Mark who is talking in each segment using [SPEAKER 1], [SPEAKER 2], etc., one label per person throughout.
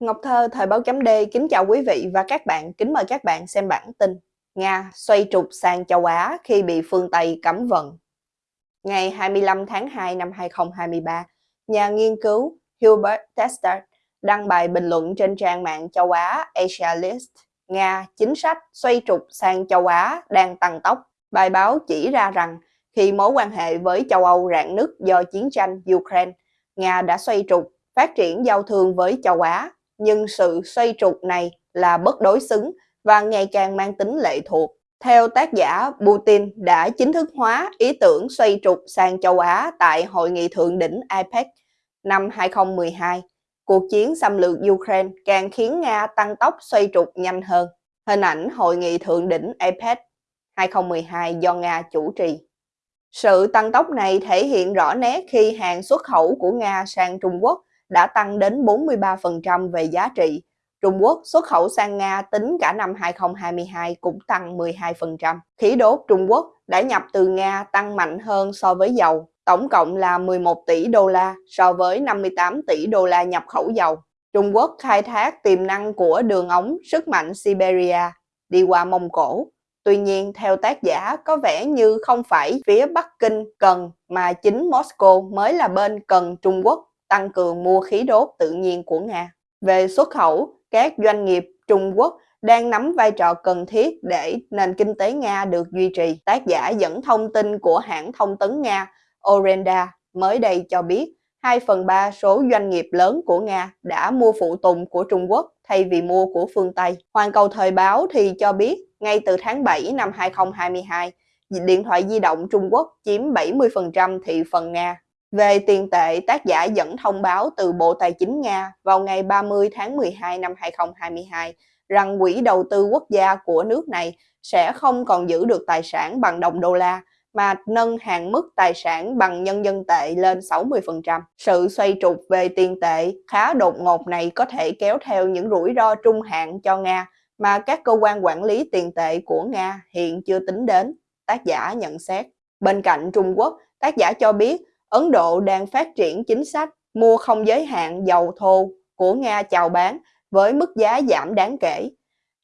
[SPEAKER 1] Ngọc Thơ, Thời báo chấm D, kính chào quý vị và các bạn, kính mời các bạn xem bản tin. Nga xoay trục sang châu Á khi bị phương Tây cấm vận. Ngày 25 tháng 2 năm 2023, nhà nghiên cứu Hubert Tester đăng bài bình luận trên trang mạng châu Á Asia List. Nga chính sách xoay trục sang châu Á đang tăng tốc. Bài báo chỉ ra rằng khi mối quan hệ với châu Âu rạn nứt do chiến tranh Ukraine, Nga đã xoay trục phát triển giao thương với châu Á nhưng sự xoay trục này là bất đối xứng và ngày càng mang tính lệ thuộc. Theo tác giả, Putin đã chính thức hóa ý tưởng xoay trục sang châu Á tại Hội nghị Thượng đỉnh APEC năm 2012. Cuộc chiến xâm lược Ukraine càng khiến Nga tăng tốc xoay trục nhanh hơn. Hình ảnh Hội nghị Thượng đỉnh APEC 2012 do Nga chủ trì. Sự tăng tốc này thể hiện rõ nét khi hàng xuất khẩu của Nga sang Trung Quốc đã tăng đến 43% về giá trị. Trung Quốc xuất khẩu sang Nga tính cả năm 2022 cũng tăng 12%. Khí đốt Trung Quốc đã nhập từ Nga tăng mạnh hơn so với dầu, tổng cộng là 11 tỷ đô la so với 58 tỷ đô la nhập khẩu dầu. Trung Quốc khai thác tiềm năng của đường ống sức mạnh Siberia đi qua Mông Cổ. Tuy nhiên, theo tác giả, có vẻ như không phải phía Bắc Kinh cần mà chính Moscow mới là bên cần Trung Quốc tăng cường mua khí đốt tự nhiên của Nga. Về xuất khẩu, các doanh nghiệp Trung Quốc đang nắm vai trò cần thiết để nền kinh tế Nga được duy trì. Tác giả dẫn thông tin của hãng thông tấn Nga Orenda mới đây cho biết 2 phần 3 số doanh nghiệp lớn của Nga đã mua phụ tùng của Trung Quốc thay vì mua của phương Tây. Hoàn cầu thời báo thì cho biết ngay từ tháng 7 năm 2022, điện thoại di động Trung Quốc chiếm 70% thị phần Nga. Về tiền tệ, tác giả dẫn thông báo từ Bộ Tài chính Nga vào ngày 30 tháng 12 năm 2022 rằng quỹ đầu tư quốc gia của nước này sẽ không còn giữ được tài sản bằng đồng đô la mà nâng hạn mức tài sản bằng nhân dân tệ lên 60%. Sự xoay trục về tiền tệ khá đột ngột này có thể kéo theo những rủi ro trung hạn cho Nga mà các cơ quan quản lý tiền tệ của Nga hiện chưa tính đến, tác giả nhận xét. Bên cạnh Trung Quốc, tác giả cho biết Ấn Độ đang phát triển chính sách mua không giới hạn dầu thô của Nga chào bán với mức giá giảm đáng kể.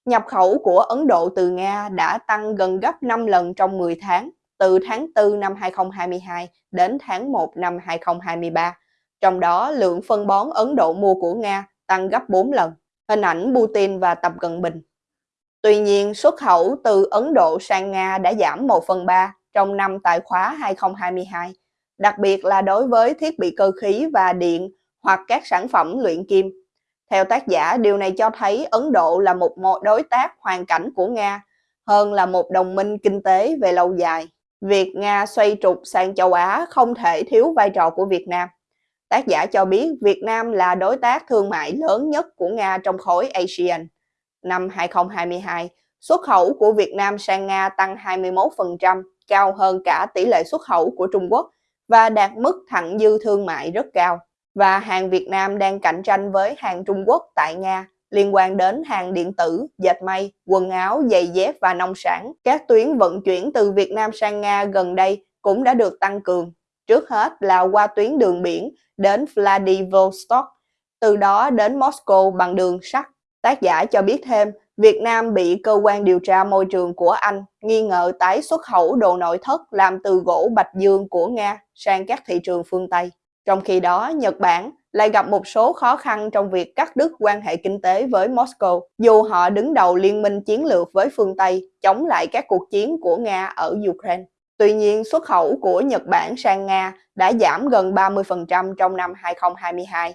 [SPEAKER 1] Nhập khẩu của Ấn Độ từ Nga đã tăng gần gấp 5 lần trong 10 tháng, từ tháng 4 năm 2022 đến tháng 1 năm 2023. Trong đó, lượng phân bón Ấn Độ mua của Nga tăng gấp 4 lần. Hình ảnh Putin và Tập Cận Bình. Tuy nhiên, xuất khẩu từ Ấn Độ sang Nga đã giảm 1 phần 3 trong năm tài khóa 2022 đặc biệt là đối với thiết bị cơ khí và điện hoặc các sản phẩm luyện kim. Theo tác giả, điều này cho thấy Ấn Độ là một đối tác hoàn cảnh của Nga hơn là một đồng minh kinh tế về lâu dài. Việc Nga xoay trục sang châu Á không thể thiếu vai trò của Việt Nam. Tác giả cho biết Việt Nam là đối tác thương mại lớn nhất của Nga trong khối ASEAN. Năm 2022, xuất khẩu của Việt Nam sang Nga tăng 21%, cao hơn cả tỷ lệ xuất khẩu của Trung Quốc và đạt mức thặng dư thương mại rất cao. Và hàng Việt Nam đang cạnh tranh với hàng Trung Quốc tại Nga liên quan đến hàng điện tử, dệt may, quần áo, giày dép và nông sản. Các tuyến vận chuyển từ Việt Nam sang Nga gần đây cũng đã được tăng cường. Trước hết là qua tuyến đường biển đến Vladivostok, từ đó đến Moscow bằng đường sắt. Tác giả cho biết thêm, Việt Nam bị cơ quan điều tra môi trường của Anh nghi ngờ tái xuất khẩu đồ nội thất làm từ gỗ bạch dương của Nga sang các thị trường phương Tây. Trong khi đó, Nhật Bản lại gặp một số khó khăn trong việc cắt đứt quan hệ kinh tế với Moscow, dù họ đứng đầu liên minh chiến lược với phương Tây chống lại các cuộc chiến của Nga ở Ukraine. Tuy nhiên, xuất khẩu của Nhật Bản sang Nga đã giảm gần 30% trong năm 2022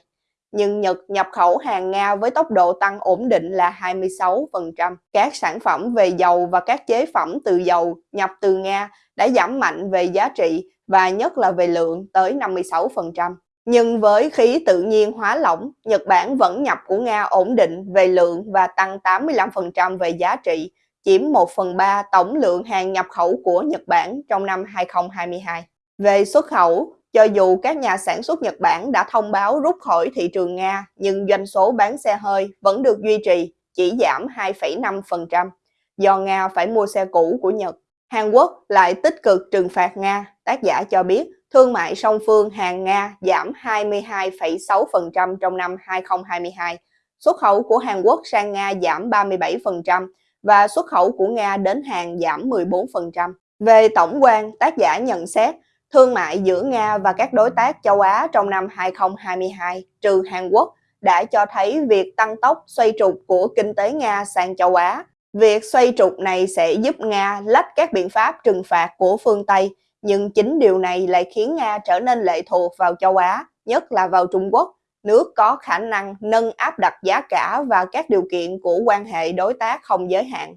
[SPEAKER 1] nhưng Nhật nhập khẩu hàng Nga với tốc độ tăng ổn định là 26%. Các sản phẩm về dầu và các chế phẩm từ dầu nhập từ Nga đã giảm mạnh về giá trị và nhất là về lượng tới 56%. Nhưng với khí tự nhiên hóa lỏng, Nhật Bản vẫn nhập của Nga ổn định về lượng và tăng 85% về giá trị, chiếm 1 phần 3 tổng lượng hàng nhập khẩu của Nhật Bản trong năm 2022. Về xuất khẩu, cho dù các nhà sản xuất Nhật Bản đã thông báo rút khỏi thị trường Nga, nhưng doanh số bán xe hơi vẫn được duy trì, chỉ giảm 2,5% do Nga phải mua xe cũ của Nhật. Hàn Quốc lại tích cực trừng phạt Nga, tác giả cho biết thương mại song phương Hàn Nga giảm 22,6% trong năm 2022 xuất khẩu của Hàn Quốc sang Nga giảm 37% và xuất khẩu của Nga đến Hàn giảm 14%. Về tổng quan, tác giả nhận xét thương mại giữa Nga và các đối tác châu Á trong năm 2022 trừ Hàn Quốc đã cho thấy việc tăng tốc xoay trục của kinh tế Nga sang châu Á. Việc xoay trục này sẽ giúp Nga lách các biện pháp trừng phạt của phương Tây, nhưng chính điều này lại khiến Nga trở nên lệ thuộc vào châu Á, nhất là vào Trung Quốc, nước có khả năng nâng áp đặt giá cả và các điều kiện của quan hệ đối tác không giới hạn.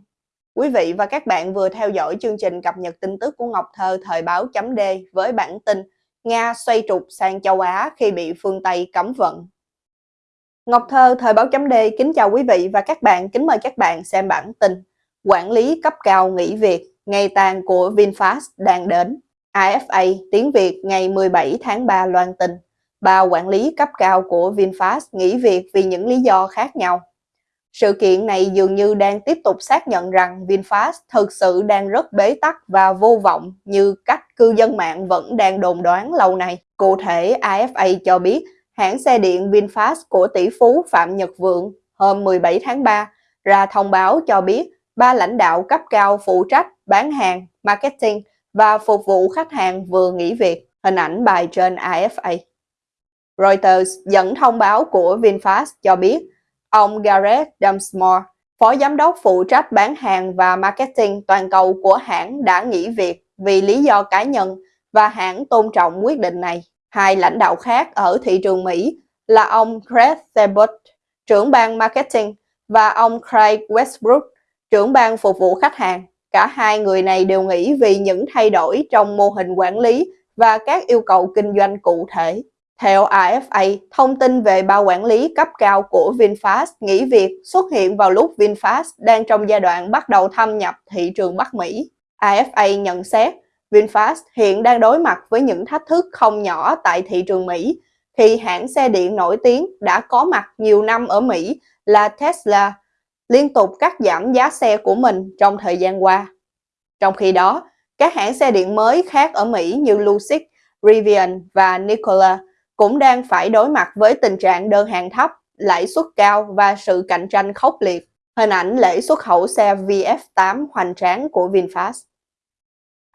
[SPEAKER 1] Quý vị và các bạn vừa theo dõi chương trình cập nhật tin tức của Ngọc Thơ thời báo chấm D với bản tin Nga xoay trục sang châu Á khi bị phương Tây cấm vận. Ngọc Thơ thời báo chấm D kính chào quý vị và các bạn, kính mời các bạn xem bản tin Quản lý cấp cao nghỉ việc, ngày tàn của VinFast đang đến. AFA tiếng Việt ngày 17 tháng 3 loan tin ba quản lý cấp cao của VinFast nghỉ việc vì những lý do khác nhau. Sự kiện này dường như đang tiếp tục xác nhận rằng VinFast thực sự đang rất bế tắc và vô vọng như cách cư dân mạng vẫn đang đồn đoán lâu nay. Cụ thể, AFA cho biết hãng xe điện VinFast của tỷ phú Phạm Nhật Vượng hôm 17 tháng 3 ra thông báo cho biết ba lãnh đạo cấp cao phụ trách bán hàng, marketing và phục vụ khách hàng vừa nghỉ việc. Hình ảnh bài trên AFA. Reuters dẫn thông báo của VinFast cho biết ông Gareth Dunsmore, phó giám đốc phụ trách bán hàng và marketing toàn cầu của hãng đã nghỉ việc vì lý do cá nhân và hãng tôn trọng quyết định này. Hai lãnh đạo khác ở thị trường Mỹ là ông Craig Sebut, trưởng ban marketing, và ông Craig Westbrook, trưởng ban phục vụ khách hàng. Cả hai người này đều nghỉ vì những thay đổi trong mô hình quản lý và các yêu cầu kinh doanh cụ thể. Theo AFA, thông tin về bao quản lý cấp cao của VinFast nghỉ việc xuất hiện vào lúc VinFast đang trong giai đoạn bắt đầu thâm nhập thị trường Bắc Mỹ. AFA nhận xét, VinFast hiện đang đối mặt với những thách thức không nhỏ tại thị trường Mỹ khi hãng xe điện nổi tiếng đã có mặt nhiều năm ở Mỹ là Tesla liên tục cắt giảm giá xe của mình trong thời gian qua. Trong khi đó, các hãng xe điện mới khác ở Mỹ như Lucid, Rivian và Nikola cũng đang phải đối mặt với tình trạng đơn hàng thấp, lãi suất cao và sự cạnh tranh khốc liệt. Hình ảnh lễ xuất khẩu xe VF8 hoành tráng của VinFast.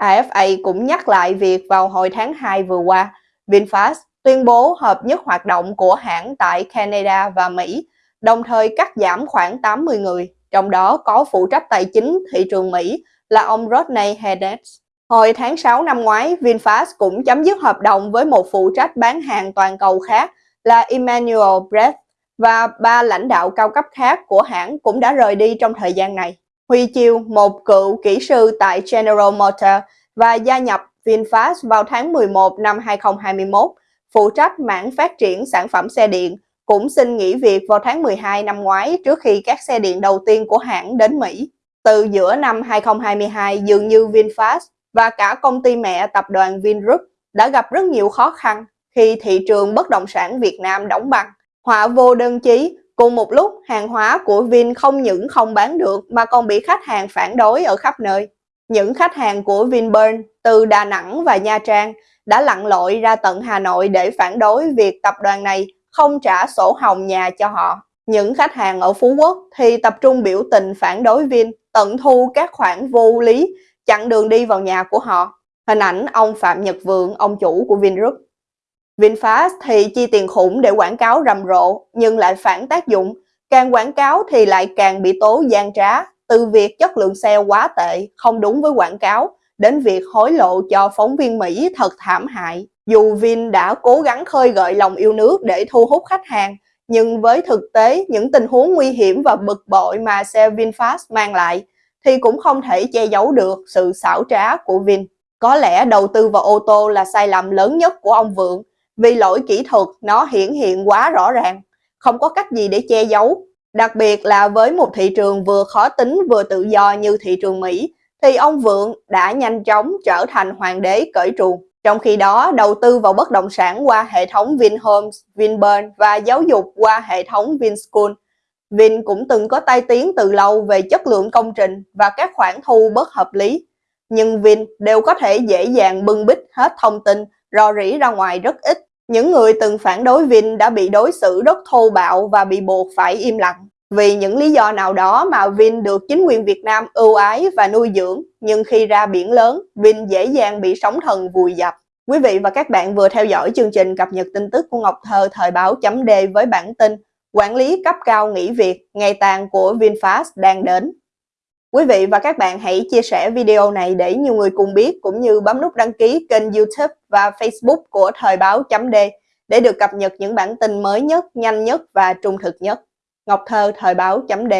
[SPEAKER 1] AFA cũng nhắc lại việc vào hồi tháng 2 vừa qua, VinFast tuyên bố hợp nhất hoạt động của hãng tại Canada và Mỹ, đồng thời cắt giảm khoảng 80 người, trong đó có phụ trách tài chính thị trường Mỹ là ông Rodney Hedges. Hồi tháng 6 năm ngoái, VinFast cũng chấm dứt hợp đồng với một phụ trách bán hàng toàn cầu khác là Emmanuel Brett và ba lãnh đạo cao cấp khác của hãng cũng đã rời đi trong thời gian này. Huy Chiêu, một cựu kỹ sư tại General Motors và gia nhập VinFast vào tháng 11 năm 2021, phụ trách mảng phát triển sản phẩm xe điện, cũng xin nghỉ việc vào tháng 12 năm ngoái trước khi các xe điện đầu tiên của hãng đến Mỹ. Từ giữa năm 2022, dường như VinFast và cả công ty mẹ tập đoàn Vingroup đã gặp rất nhiều khó khăn khi thị trường bất động sản Việt Nam đóng băng. Họa vô đơn chí, cùng một lúc hàng hóa của Vin không những không bán được mà còn bị khách hàng phản đối ở khắp nơi. Những khách hàng của Vinpearl từ Đà Nẵng và Nha Trang đã lặn lội ra tận Hà Nội để phản đối việc tập đoàn này không trả sổ hồng nhà cho họ. Những khách hàng ở Phú Quốc thì tập trung biểu tình phản đối Vin, tận thu các khoản vô lý chặn đường đi vào nhà của họ. Hình ảnh ông Phạm Nhật Vượng, ông chủ của Vingroup. VinFast thì chi tiền khủng để quảng cáo rầm rộ nhưng lại phản tác dụng. Càng quảng cáo thì lại càng bị tố gian trá, từ việc chất lượng xe quá tệ, không đúng với quảng cáo, đến việc hối lộ cho phóng viên Mỹ thật thảm hại. Dù Vin đã cố gắng khơi gợi lòng yêu nước để thu hút khách hàng, nhưng với thực tế những tình huống nguy hiểm và bực bội mà xe VinFast mang lại thì cũng không thể che giấu được sự xảo trá của Vin. Có lẽ đầu tư vào ô tô là sai lầm lớn nhất của ông Vượng vì lỗi kỹ thuật nó hiển hiện quá rõ ràng, không có cách gì để che giấu. Đặc biệt là với một thị trường vừa khó tính vừa tự do như thị trường Mỹ, thì ông Vượng đã nhanh chóng trở thành hoàng đế cởi truồng. Trong khi đó, đầu tư vào bất động sản qua hệ thống Vinhomes, Vinpearl và giáo dục qua hệ thống Vinschool Vin cũng từng có tai tiếng từ lâu về chất lượng công trình và các khoản thu bất hợp lý. Nhưng Vin đều có thể dễ dàng bưng bít hết thông tin rò rỉ ra ngoài rất ít. Những người từng phản đối Vin đã bị đối xử rất thô bạo và bị buộc phải im lặng. Vì những lý do nào đó mà Vin được chính quyền Việt Nam ưu ái và nuôi dưỡng, nhưng khi ra biển lớn, Vin dễ dàng bị sóng thần vùi dập. Quý vị và các bạn vừa theo dõi chương trình cập nhật tin tức của Ngọc Thơ thời báo chấm D với bản tin Quản lý cấp cao nghỉ việc, ngày tàn của VinFast đang đến. Quý vị và các bạn hãy chia sẻ video này để nhiều người cùng biết cũng như bấm nút đăng ký kênh YouTube và Facebook của Thời báo chấm D để được cập nhật những bản tin mới nhất, nhanh nhất và trung thực nhất. Ngọc Thơ Thời báo chấm D